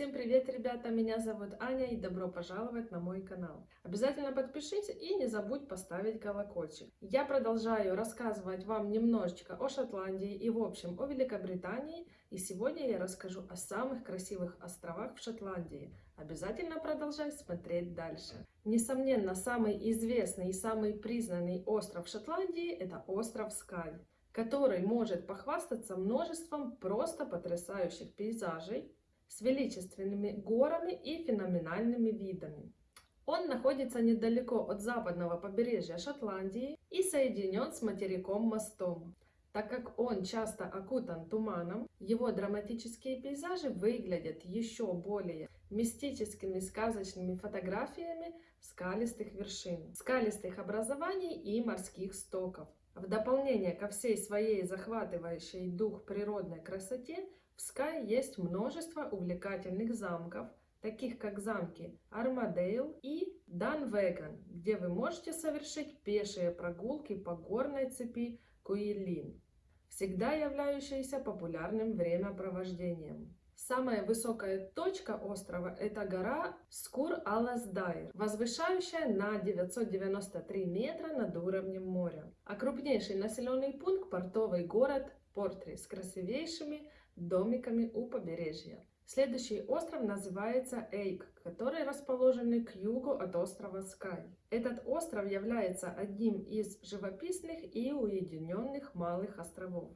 Всем привет, ребята! Меня зовут Аня и добро пожаловать на мой канал. Обязательно подпишись и не забудь поставить колокольчик. Я продолжаю рассказывать вам немножечко о Шотландии и в общем о Великобритании. И сегодня я расскажу о самых красивых островах в Шотландии. Обязательно продолжай смотреть дальше. Несомненно, самый известный и самый признанный остров Шотландии это остров Скай который может похвастаться множеством просто потрясающих пейзажей, с величественными горами и феноменальными видами. Он находится недалеко от западного побережья Шотландии и соединен с материком мостом. Так как он часто окутан туманом, его драматические пейзажи выглядят еще более мистическими сказочными фотографиями скалистых вершин, скалистых образований и морских стоков. В дополнение ко всей своей захватывающей дух природной красоте, в Скай есть множество увлекательных замков, таких как замки Армадейл и Данвеган, где вы можете совершить пешие прогулки по горной цепи Куилин, всегда являющиеся популярным времяпровождением. Самая высокая точка острова – это гора Скур-Аласдайр, возвышающая на 993 метра над уровнем моря. А крупнейший населенный пункт – портовый город Портри с красивейшими домиками у побережья. Следующий остров называется Эйк, который расположен к югу от острова Скай. Этот остров является одним из живописных и уединенных малых островов.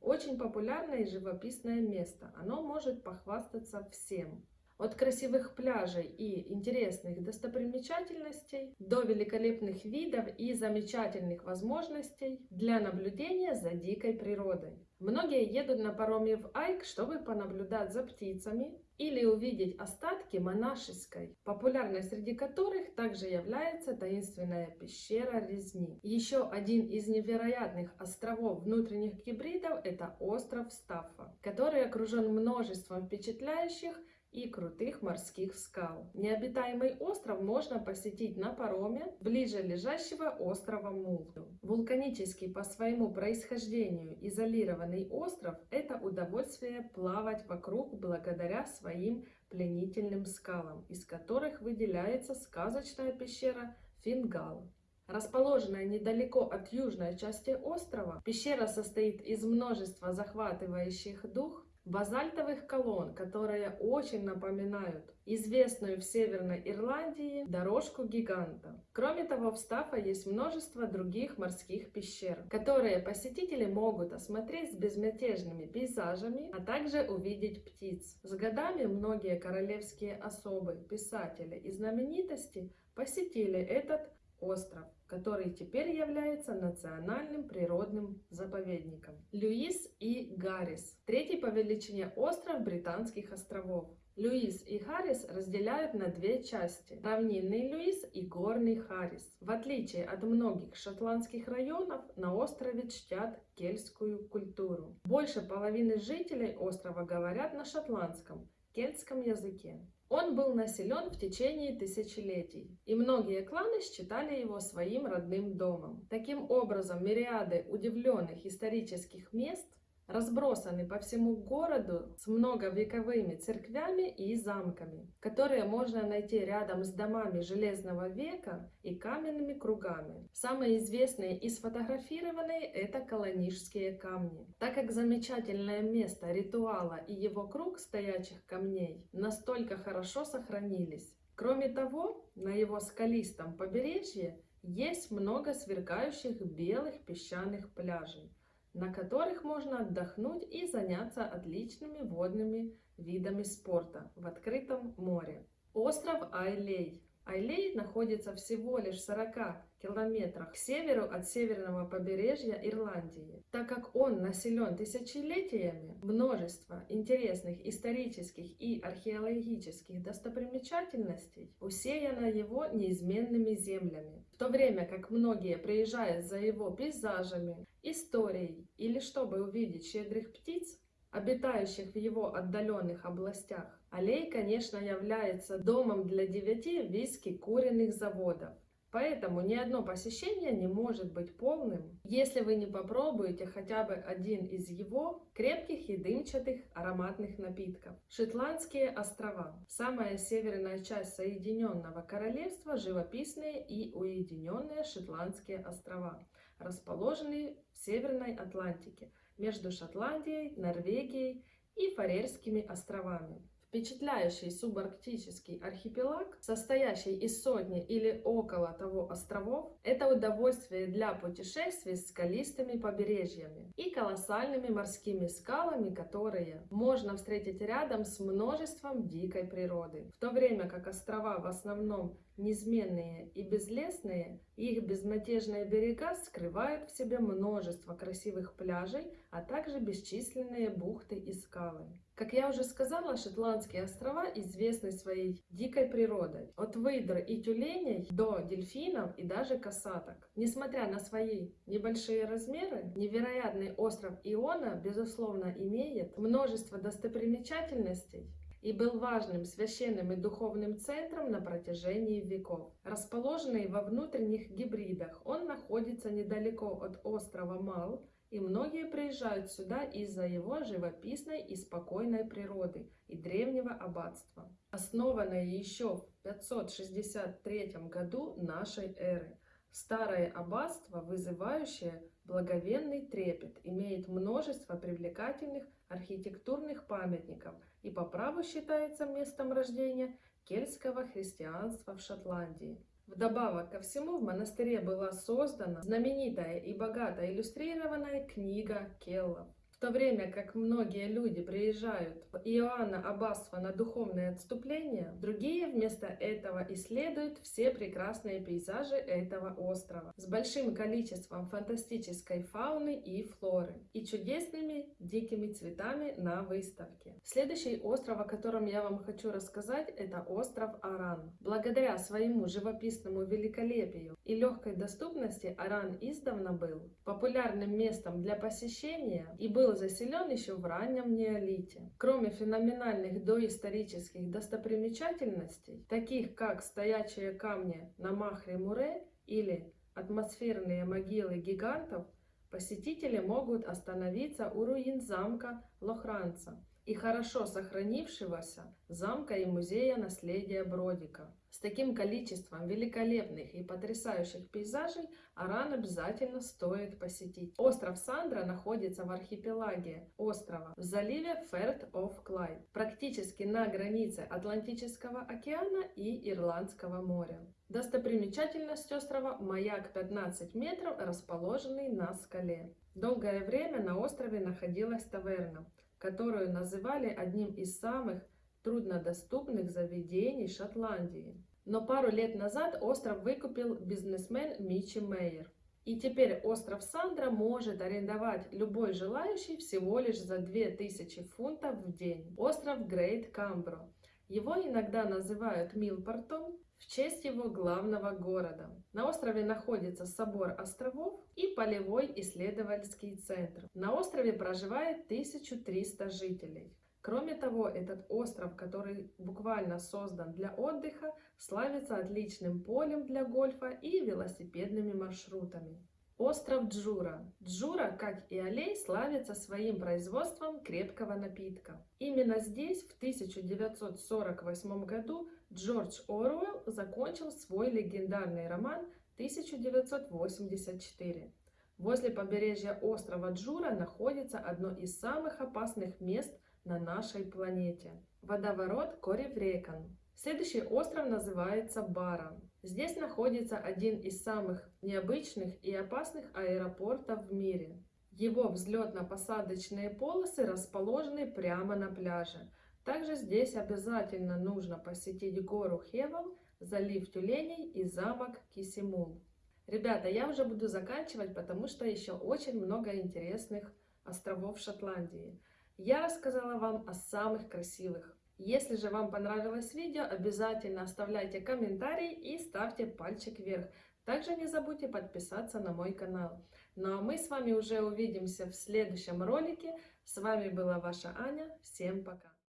Очень популярное и живописное место. Оно может похвастаться всем. От красивых пляжей и интересных достопримечательностей до великолепных видов и замечательных возможностей для наблюдения за дикой природой. Многие едут на пароме в Айк, чтобы понаблюдать за птицами или увидеть остатки монашеской, популярной среди которых также является таинственная пещера Резни. Еще один из невероятных островов внутренних гибридов – это остров Стаффа, который окружен множеством впечатляющих и крутых морских скал. Необитаемый остров можно посетить на пароме ближе лежащего острова Мулту. Вулканический по своему происхождению изолированный остров – это удовольствие плавать вокруг благодаря своим пленительным скалам, из которых выделяется сказочная пещера Фингал. Расположенная недалеко от южной части острова, пещера состоит из множества захватывающих дух базальтовых колонн, которые очень напоминают известную в Северной Ирландии дорожку гиганта. Кроме того, в Стафа есть множество других морских пещер, которые посетители могут осмотреть с безмятежными пейзажами, а также увидеть птиц. С годами многие королевские особы, писатели и знаменитости посетили этот остров, который теперь является национальным природным заповедником. Льюис и Гаррис – третий по величине остров Британских островов. Льюис и Харрис разделяют на две части – равнинный Льюис и горный Харрис. В отличие от многих шотландских районов, на острове чтят кельтскую культуру. Больше половины жителей острова говорят на шотландском, кельтском языке. Он был населен в течение тысячелетий, и многие кланы считали его своим родным домом. Таким образом, мириады удивленных исторических мест разбросаны по всему городу с многовековыми церквями и замками, которые можно найти рядом с домами Железного века и каменными кругами. Самые известные и сфотографированные – это колонижские камни. Так как замечательное место ритуала и его круг стоячих камней настолько хорошо сохранились. Кроме того, на его скалистом побережье есть много сверкающих белых песчаных пляжей, на которых можно отдохнуть и заняться отличными водными видами спорта в открытом море. Остров Айлей. Айлей находится всего лишь в 40 километрах к северу от северного побережья Ирландии. Так как он населен тысячелетиями, множество интересных исторических и археологических достопримечательностей усеяно его неизменными землями. В то время как многие приезжают за его пейзажами, историей или чтобы увидеть щедрых птиц, обитающих в его отдаленных областях. Аллей, конечно, является домом для девяти виски куриных заводов, Поэтому ни одно посещение не может быть полным, если вы не попробуете хотя бы один из его крепких и дымчатых ароматных напитков. Шотландские острова. Самая северная часть Соединенного Королевства – живописные и уединенные Шотландские острова, расположенные в Северной Атлантике, между Шотландией, Норвегией и Фарерскими островами. Впечатляющий субарктический архипелаг, состоящий из сотни или около того островов, это удовольствие для путешествий с скалистыми побережьями и колоссальными морскими скалами, которые можно встретить рядом с множеством дикой природы. В то время как острова в основном Неизменные и безлесные, их безмятежные берега скрывают в себе множество красивых пляжей, а также бесчисленные бухты и скалы. Как я уже сказала, Шотландские острова известны своей дикой природой. От выдр и тюленей до дельфинов и даже касаток. Несмотря на свои небольшие размеры, невероятный остров Иона, безусловно, имеет множество достопримечательностей, и был важным священным и духовным центром на протяжении веков. Расположенный во внутренних гибридах, он находится недалеко от острова Мал, и многие приезжают сюда из-за его живописной и спокойной природы и древнего аббатства, основанное еще в 563 году нашей эры. Старое аббатство, вызывающее благовенный трепет, имеет множество привлекательных архитектурных памятников и по праву считается местом рождения кельтского христианства в Шотландии. Вдобавок ко всему в монастыре была создана знаменитая и богато иллюстрированная книга Келлов. В то время как многие люди приезжают в Иоанна Аббасова на духовное отступление, другие вместо этого исследуют все прекрасные пейзажи этого острова с большим количеством фантастической фауны и флоры и чудесными дикими цветами на выставке. Следующий остров, о котором я вам хочу рассказать, это остров Аран. Благодаря своему живописному великолепию и легкой доступности Аран издавна был популярным местом для посещения и был был заселен еще в раннем неолите. Кроме феноменальных доисторических достопримечательностей, таких как стоячие камни на Махре-Муре или атмосферные могилы гигантов, посетители могут остановиться у руин замка Лохранца и хорошо сохранившегося замка и музея наследия Бродика. С таким количеством великолепных и потрясающих пейзажей Аран обязательно стоит посетить. Остров Сандра находится в архипелаге острова в заливе Ферт оф Клайд, практически на границе Атлантического океана и Ирландского моря. Достопримечательность острова – маяк 15 метров, расположенный на скале. Долгое время на острове находилась таверна, которую называли одним из самых труднодоступных заведений Шотландии. Но пару лет назад остров выкупил бизнесмен Мичи Мейер. И теперь остров Сандра может арендовать любой желающий всего лишь за 2000 фунтов в день. Остров Грейт Камбро. Его иногда называют Милпортом в честь его главного города. На острове находится собор островов и полевой исследовательский центр. На острове проживает 1300 жителей. Кроме того, этот остров, который буквально создан для отдыха, славится отличным полем для гольфа и велосипедными маршрутами. Остров Джура. Джура, как и Алей, славится своим производством крепкого напитка. Именно здесь в 1948 году Джордж Оруэлл закончил свой легендарный роман 1984. Возле побережья острова Джура находится одно из самых опасных мест – на нашей планете. Водоворот Кориврекан. Следующий остров называется Бара. Здесь находится один из самых необычных и опасных аэропортов в мире. Его взлетно-посадочные полосы расположены прямо на пляже. Также здесь обязательно нужно посетить гору Хевел, залив тюленей и замок Кисимул. Ребята, я уже буду заканчивать, потому что еще очень много интересных островов Шотландии я рассказала вам о самых красивых. Если же вам понравилось видео, обязательно оставляйте комментарий и ставьте пальчик вверх. Также не забудьте подписаться на мой канал. Ну а мы с вами уже увидимся в следующем ролике. С вами была ваша Аня. Всем пока!